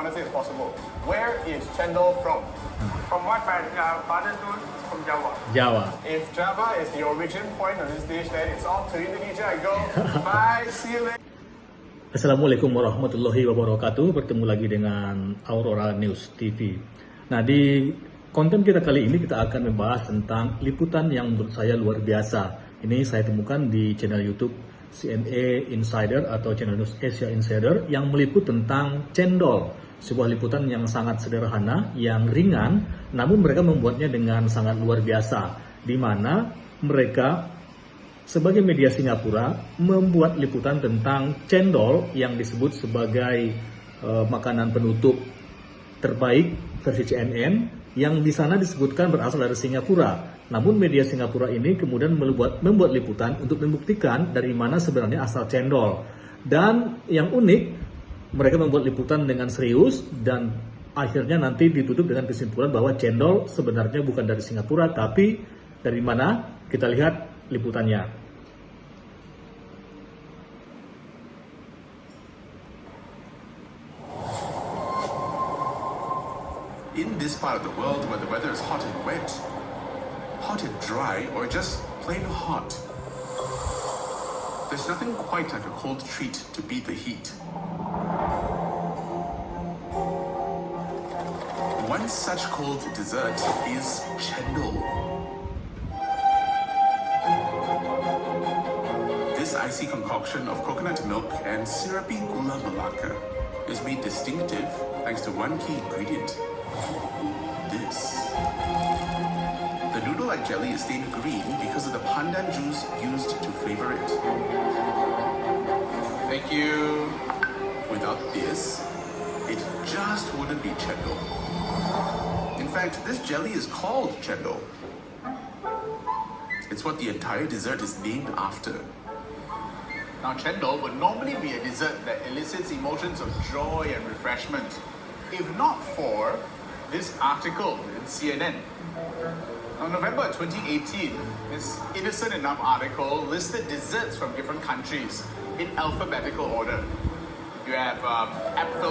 honestly as possible. Where is cendol from? From what my uh, father told, from Java. Jawa. If Java is the origin point of this dish, then it's off to Indonesia. I go. Bye. See you later. Assalamualaikum warahmatullahi wabarakatuh. Bertemu lagi dengan Aurora News TV. Nah, di konten kita kali ini kita akan membahas tentang liputan yang menurut saya luar biasa. Ini saya temukan di channel YouTube CNA Insider atau channel News Asia Insider yang meliput tentang cendol. Sebuah liputan yang sangat sederhana, yang ringan, namun mereka membuatnya dengan sangat luar biasa. Di mana mereka sebagai media Singapura membuat liputan tentang cendol yang disebut sebagai uh, makanan penutup terbaik versi CNN yang di sana disebutkan berasal dari Singapura. Namun media Singapura ini kemudian membuat, membuat liputan untuk membuktikan dari mana sebenarnya asal cendol. Dan yang unik, mereka membuat liputan dengan serius dan akhirnya nanti ditutup dengan kesimpulan bahwa cendol sebenarnya bukan dari Singapura tapi dari mana? Kita lihat liputannya. In this part of the world where the weather is hot and wet, hot and dry, or just plain hot, there's nothing quite like a cold treat to beat the heat. One such cold dessert is chendol. This icy concoction of coconut milk and syrupy gula melaka is made distinctive thanks to one key ingredient, this. The noodle-like jelly is stained green because of the pandan juice used to flavor it. Thank you. Without this, it just wouldn't be chendol. In fact, this jelly is called chendol. It's what the entire dessert is named after. Now, chendol would normally be a dessert that elicits emotions of joy and refreshment, if not for this article in CNN. Now, November 2018, this innocent enough article listed desserts from different countries in alphabetical order. You have um,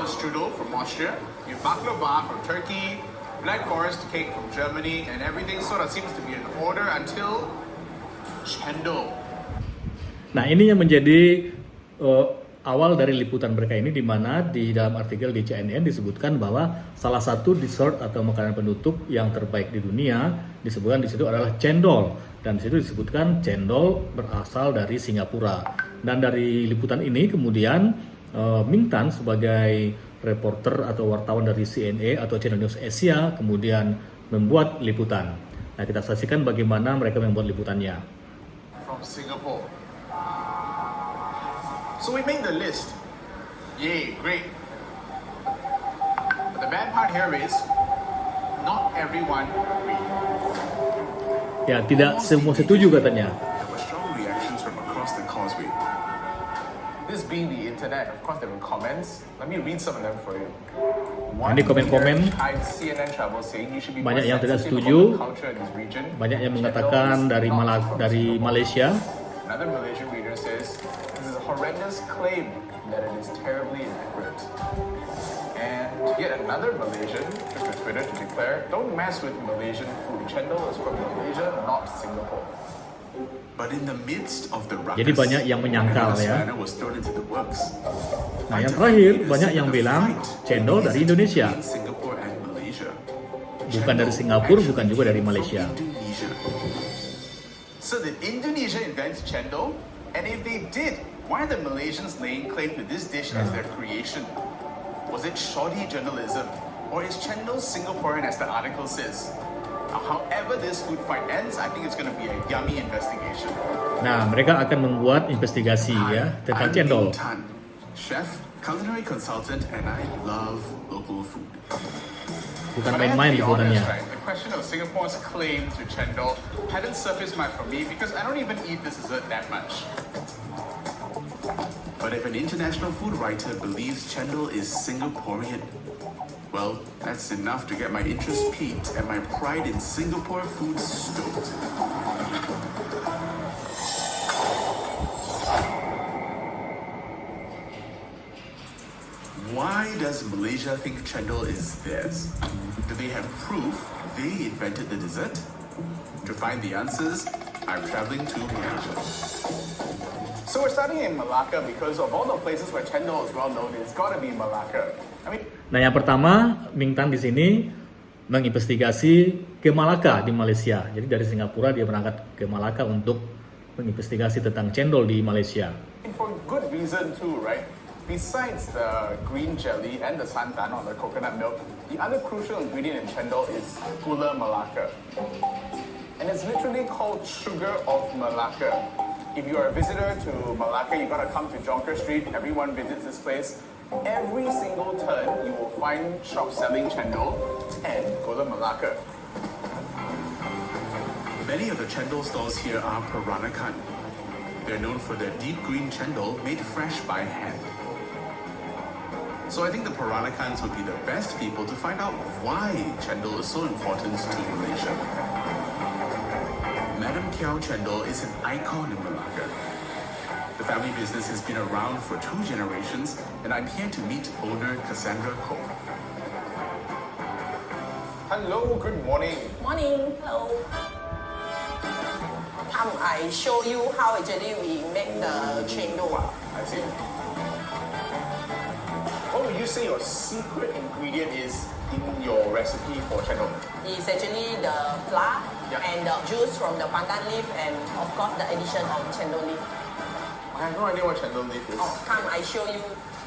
strudel from Austria, you have baklava from Turkey, Black Forest cake from Germany, and everything sort of seems to be in order until chendol. Nah, ini yang menjadi uh, awal dari liputan mereka ini di mana di dalam artikel di CNN disebutkan bahwa salah satu dessert atau makanan penutup yang terbaik di dunia disebutkan di situ adalah cendol dan di situ disebutkan cendol berasal dari Singapura. Dan dari liputan ini kemudian uh, Ming Tan sebagai reporter atau wartawan dari CNA atau Channel News Asia kemudian membuat liputan. Nah, kita saksikan bagaimana mereka membuat liputannya. from Singapore. So we made the list. Yay, great. But the bad part here is not everyone agreed. Ya, tidak semua setuju katanya. This being the internet, of course there were comments. Let me read some of them for you. Nah, ini komen-komen. leader chimed CNN Travel saying you should be Banyak yang tidak setuju. about the culture in this region. Banyak yang mengatakan dari not Mala- from dari. Malaysia. Another Malaysian reader says, this is a horrendous claim that it is terribly inaccurate. And yet another Malaysian took to Twitter to declare, don't mess with Malaysian food. Chendol is from Malaysia, not Singapore. Jadi banyak yang menyangkal, ya. Nah, yang terakhir banyak yang bilang cendol dari Indonesia. Bukan dari Singapura, bukan juga dari Malaysia. So did Indonesia invent chendol? And if they did, why are the Malaysians laying claim to this dish as their creation? Was it shoddy journalism? Or is chendol Singaporean as the article says? However this food fight ends, I think it's going to be a yummy investigation. Nah, mereka akan membuat investigasi ya tentang I'm cendol. Tan, chef, culinary consultant, and I love local food. Bukan But I have to main-main right? The question of Singapore's claim to chendol hadn't surfaced much for me because I don't even eat this dessert that much. But if an international food writer believes chendol is Singaporean, well, that's enough to get my interest piqued and my pride in Singapore food stoked. Why does Malaysia think chendol is theirs? Do they have proof they invented the dessert? To find the answers, I'm traveling to Malaysia. So we're starting in Malacca because of all the places where chendol is well known, it's got to be Malacca. I mean, Nah, yang pertama, Ming Tan di sini menginvestigasi ke Malaka di Malaysia. Jadi dari Singapura dia berangkat ke Malaka untuk menginvestigasi tentang cendol di Malaysia. for good reason too, right? Besides the green jelly and the santan or the coconut milk, the other crucial ingredient in chendol is gula melaka. And it's literally called sugar of Malacca. If you're a visitor to Malacca, you gotta come to Jonker Street. Everyone visits this place. Every single turn, you will find shops selling chendol and gula Malacca. Many of the chendol stalls here are Peranakan. They're known for their deep green chendol made fresh by hand. So I think the Peranakans would be the best people to find out why chendol is so important to Malaysia. Madam Kiao Chendol is an icon in Malacca. The family business has been around for two generations, and I'm here to meet owner Cassandra Koh. Hello, good morning. Morning, hello. Come, I show you how actually we make the chendol. I see. What would you say your secret ingredient is in your recipe for chendol? It's actually the flour Yeah. and the juice from the pandan leaf and of course the addition of chendol leaf. I have no idea what chendol leaf is. Oh, come, I show you.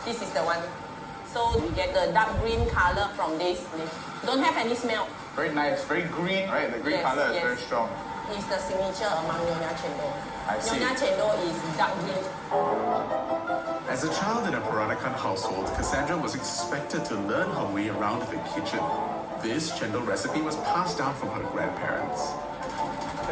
This is the one. So we get the dark green color from this leaf. Don't have any smell. Very nice, very green, right? The green Yes, color is yes. very strong. It's the signature among Nyonya chendol. I see. Nyonya chendol is dark green. As a child in a Peranakan household, Cassandra was expected to learn her way around the kitchen. This chendol recipe was passed down from her grandparents.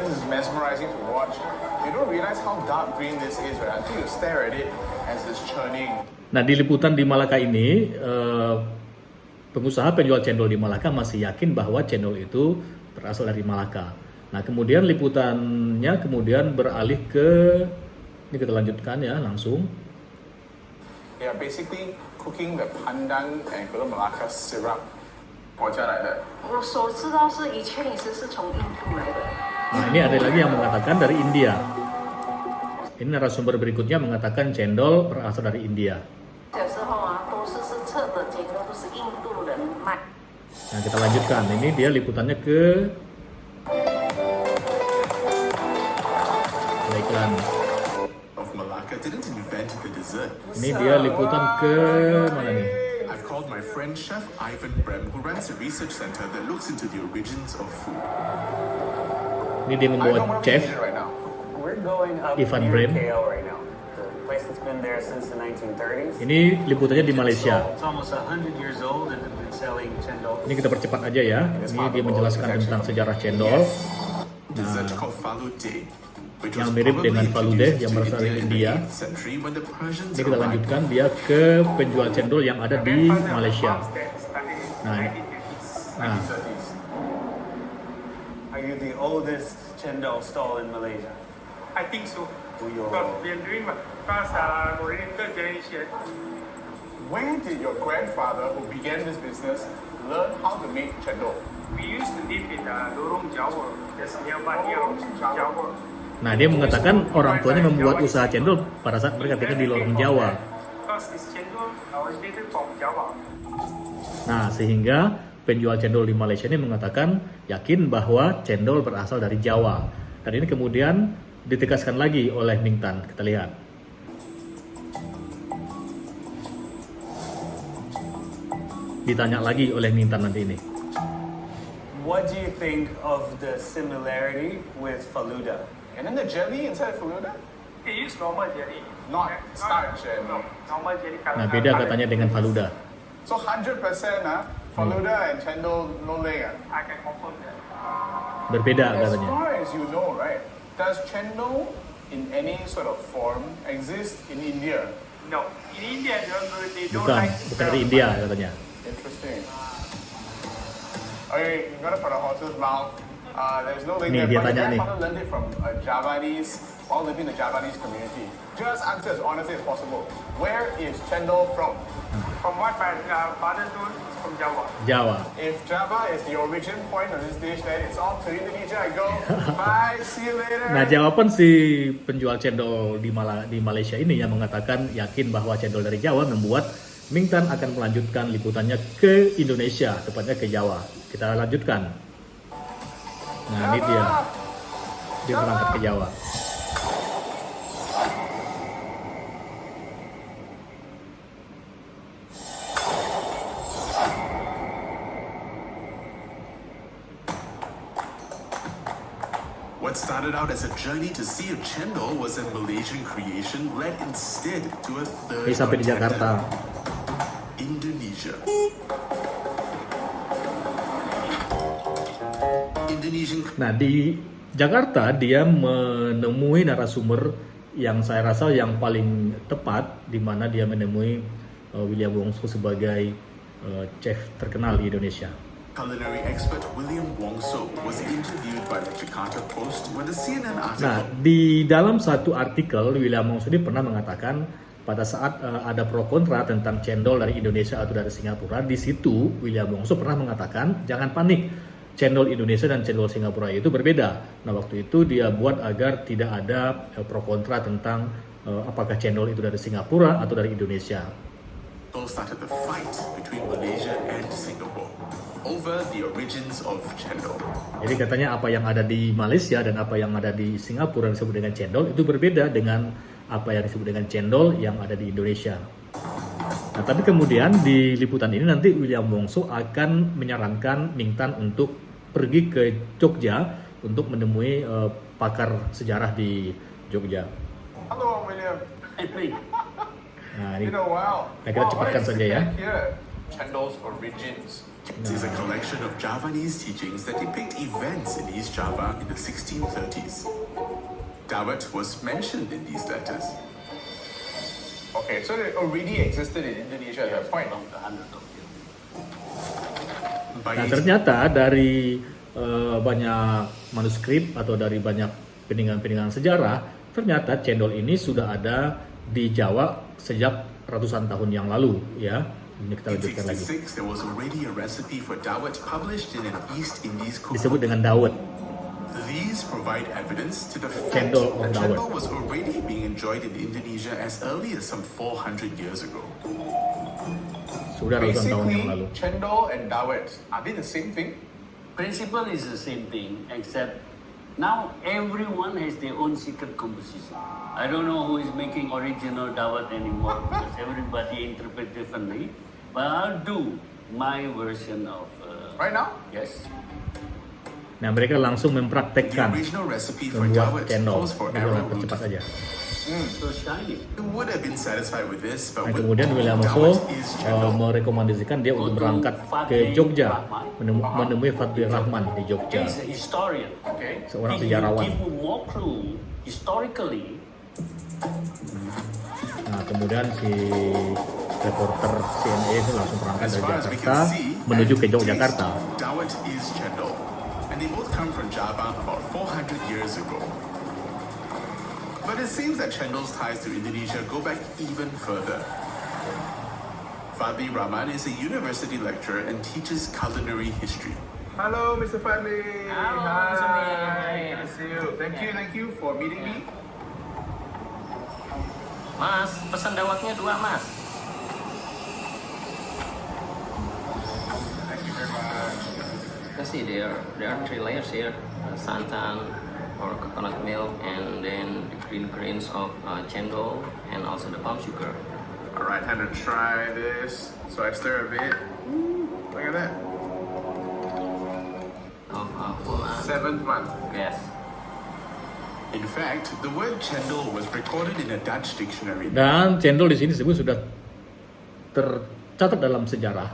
This is mesmerizing to watch. You don't realize how dark green this is, right? Until you stare at it as it's churning. Nah, di liputan di Malaka ini, eh, pengusaha penjual cendol di Malaka masih yakin bahwa cendol itu berasal dari Malaka. Nah, kemudian liputannya kemudian beralih ke ini kita lanjutkan ya langsung. They are basically cooking the pandan and gula melaka syrup. 国家来的。我所知道是以前也是是从印度来的。 Nah ini ada lagi yang mengatakan dari India. Ini narasumber berikutnya mengatakan cendol berasal dari India. Nah kita lanjutkan, ini dia liputannya ke iklan. Ini dia liputan ke mana nih? Chef Ivan Brem, who runs a research center that looks into the origins of food. Ini dia what chef. Ivan Brem. KL right now. The place that's been there since the 1930s. Ini liputannya di Malaysia. It's almost 100 years old and they've been selling chendol. Ini kita percepat aja ya. Ini dia menjelaskan tentang sejarah cendol. Which Yang mirip dengan falude yang berasal dari India. 8th century when the Persians Ini kita lanjutkan dia ke penjual cendol yang ada di Malaysia. Nah, nah, 1930s. Are you the oldest chendol stall in Malaysia? I think so. Uyo. Because we are doing uh, already third generation. Where did your grandfather, who began this business, learn how to make chendol? We used to live in uh, Lorong Jawa, just nearby near Jawa. nah dia mengatakan orang tuanya membuat usaha cendol pada saat mereka tinggal di lorong Jawa. Nah, sehingga penjual cendol di Malaysia ini mengatakan yakin bahwa cendol berasal dari Jawa. Dan ini kemudian ditegaskan lagi oleh Ming Tan. Kita lihat. Ditanya lagi oleh Ming Tan nanti ini. What do you think of the similarity with faluda? And then the jelly inside Faluda? They use normal jelly. Not starch and- No, normal jelly. Nah, beda katanya dengan Faluda. So 100% ah, Faluda and chendol no ah. I can confirm that. Berbeda As katanya. far as you know, right, does chendol in any sort of form exist in India? No, in India they don't, they don't Bukan, like bukan dari India katanya. Interesting. Okay, you got it for the horse's mouth. Uh, there's no link Nih, there, dia tanya nih. learned it from a Javanese while living in the Javanese community. Just answer as honestly as possible. Where is cendol from? From what my uh, father told, it's from Java. Jawa. If Java is the origin point of this dish, then it's off to Indonesia I go. Bye, see you later. Nah, jawaban si penjual cendol di, Mala- di Malaysia ini yang mengatakan yakin bahwa cendol dari Jawa membuat Ming Tan akan melanjutkan liputannya ke Indonesia, tepatnya ke Jawa. Kita lanjutkan. Nah, ini dia. Dia berangkat ke Jawa. What started out as a journey to see if cendol was a Malaysian creation led instead to a third Ini sampai di Jakarta. Indonesia. Indonesian Nah, di Jakarta dia menemui narasumber yang saya rasa yang paling tepat di mana dia menemui uh, William Wongso sebagai uh, chef terkenal di Indonesia. Culinary expert William Wongso was interviewed by the Jakarta Post when the CNN article Nah, di dalam satu artikel William Wongso ini pernah mengatakan pada saat uh, ada pro kontra tentang cendol dari Indonesia atau dari Singapura, di situ William Wongso pernah mengatakan jangan panik. Cendol Indonesia dan cendol Singapura itu berbeda. Nah, waktu itu dia buat agar tidak ada uh, pro kontra tentang uh, apakah cendol itu dari Singapura atau dari Indonesia. started the fight between Malaysia and Singapore over the origins of cendol. Jadi katanya apa yang ada di Malaysia dan apa yang ada di Singapura yang disebut dengan cendol itu berbeda dengan apa yang disebut dengan cendol yang ada di Indonesia. Nah, tapi kemudian di liputan ini nanti William Wongso akan menyarankan Ming Tan untuk pergi ke Jogja untuk menemui eh, pakar sejarah di Jogja. Hello, William. Nah, ini. Nah, kita cepatkan saja ya. Here, cendol's origins. It is a collection of Javanese teachings that depict events in East Java in the 1630s. Dawet was mentioned in these letters. Okay, so it already existed in Indonesia at that point. Nah 18 ternyata dari eh, banyak manuskrip atau dari banyak peninggalan-peninggalan sejarah, ternyata cendol ini sudah ada di Jawa sejak ratusan tahun yang lalu, ya. Ini kita in lanjutkan lagi. 66, there was already a recipe for dawet published in an East Indies Disebut cookbook. dengan dawet. These provide evidence to the fact Cendol that dawet. cendol was already being enjoyed in Indonesia as early as some 400 years ago. Sudah ratusan tahun yang lalu. Basically, cendol and dawet, are they the same thing? Principle is the same thing, except now everyone has their own secret composition. I don't know who is making original dawat anymore because everybody interpret differently. But I'll do my version of. Uh, Right now? Yes. Nah mereka langsung The mempraktekkan original recipe for dawet membuat cendol. arrowroot. percepat aja. So shiny. You would have been satisfied with this, but Nah, kemudian William eh, cendol. merekomendasikan dia untuk berangkat ke Jogja menemu- menemui Fadli Rahman di Jogja. Seorang sejarawan. Nah, kemudian si reporter CNA itu langsung berangkat dari Jakarta menuju ke Yogyakarta. taste, Dawet is cendol, and they both come from Java about 400 years ago. But it seems that cendol's ties to Indonesia go back even further. Fadli Rahman is a university lecturer and teaches culinary history. Hello, Mr. Fadli. Hello, Hi. Mr. Lee. Good to see you. Thank you, thank you for meeting me. Mas, pesan dawatnya dua mas. Thank you very much. You can see there, there are three layers here. Uh, santan or coconut milk and then the green grains of uh, cendol and also the palm sugar. All right, time to try this. So I stir a bit. Look at that. Oh, uh, full Seventh month. Yes. In fact, the word cendol was recorded in a Dutch dictionary. Dan cendol di sini disebut sudah tercatat dalam sejarah.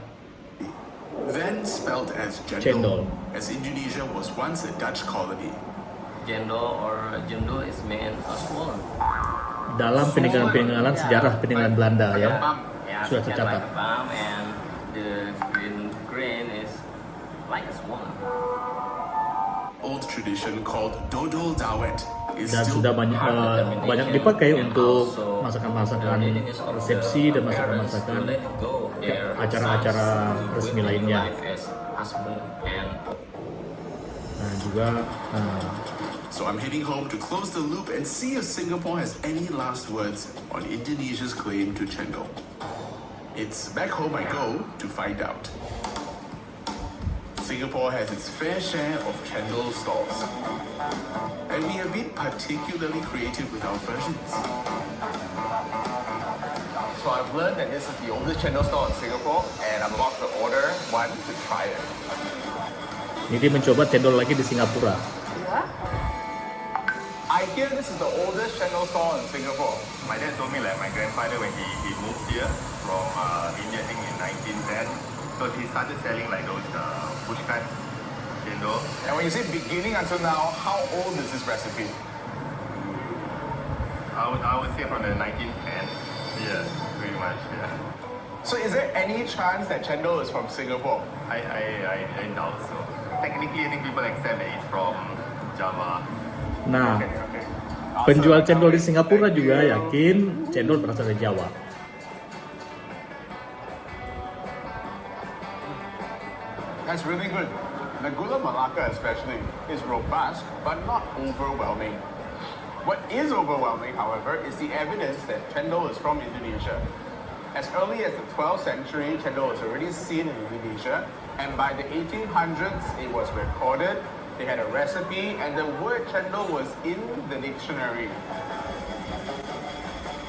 Then spelled as Cendol. cendol, as Indonesia was once a Dutch colony. Jendol or jendol is meant a swollen. Dalam peninggalan-peninggalan sejarah peninggalan Belanda ya. Yeah, Sudah tercatat. like and the green grain is like a swollen. old tradition called dodol dawet is dan still sudah banyak determination banyak dipakai untuk masakan-masakan resepsi dan masakan-masakan acara-acara resmi lainnya. nah juga eh, So I'm heading home to close the loop and see if Singapore has any last words on Indonesia's claim to Chendol. It's back home I go to find out. Singapore has its fair share of Chendol stalls. And we have been particularly creative with our versions. So I've learned that this is the oldest chendol store in Singapore, and I'm about to order one to try it. ini mencoba cendol lagi di Singapura the oldest chendol store in Singapore. My dad told me like my grandfather when he, he moved here from uh, India, I think in 1910. So he started selling like those uh, pushcart chendol. And when you say beginning until now, how old is this recipe? I would, I would say from the 1910s. Yeah, pretty much. Yeah. So is there any chance that chendol is from Singapore? I, I, I, I doubt so. Technically, I think people accept that it's from Java. nah Okay, okay. Penjual cendol di Singapura juga yakin cendol berasal dari Jawa That's really good. The gula melaka especially is robust but not overwhelming. What is overwhelming, however, is the evidence that chendol is from Indonesia. As early as the 12th century, chendol was already seen in Indonesia, and by the 1800s, it was recorded. They had a recipe, and the word chendol was in the dictionary.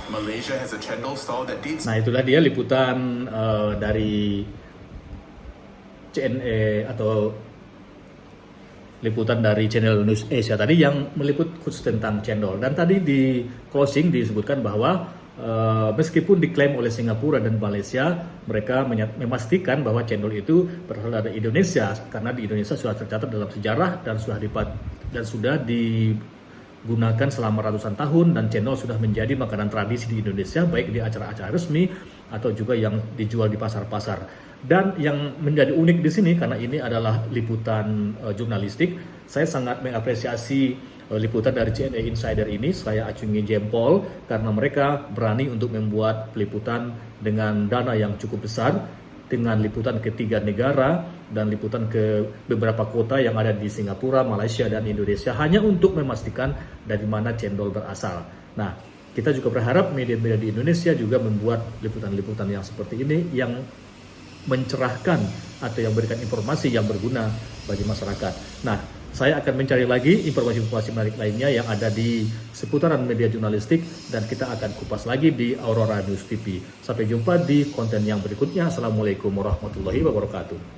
Malaysia has a Chendol stall that dates Nah itulah dia liputan eh, dari CNE atau liputan dari channel News Asia tadi yang meliput khusus tentang cendol dan tadi di closing disebutkan bahwa eh, meskipun diklaim oleh Singapura dan Malaysia mereka memastikan bahwa cendol itu berasal dari Indonesia karena di Indonesia sudah tercatat dalam sejarah dan sudah dipat dan sudah digunakan selama ratusan tahun dan cendol sudah menjadi makanan tradisi di Indonesia baik di acara-acara resmi atau juga yang dijual di pasar-pasar. Dan yang menjadi unik di sini karena ini adalah liputan eh, jurnalistik, saya sangat mengapresiasi liputan dari CNA Insider ini. Saya acungi jempol karena mereka berani untuk membuat peliputan dengan dana yang cukup besar dengan liputan ke tiga negara dan liputan ke beberapa kota yang ada di Singapura, Malaysia, dan Indonesia hanya untuk memastikan dari mana cendol berasal. Nah, kita juga berharap media-media di Indonesia juga membuat liputan-liputan yang seperti ini yang mencerahkan atau yang memberikan informasi yang berguna bagi masyarakat. Nah, saya akan mencari lagi informasi-informasi menarik lainnya yang ada di seputaran media jurnalistik dan kita akan kupas lagi di Aurora News TV. Sampai jumpa di konten yang berikutnya. Assalamualaikum warahmatullahi wabarakatuh.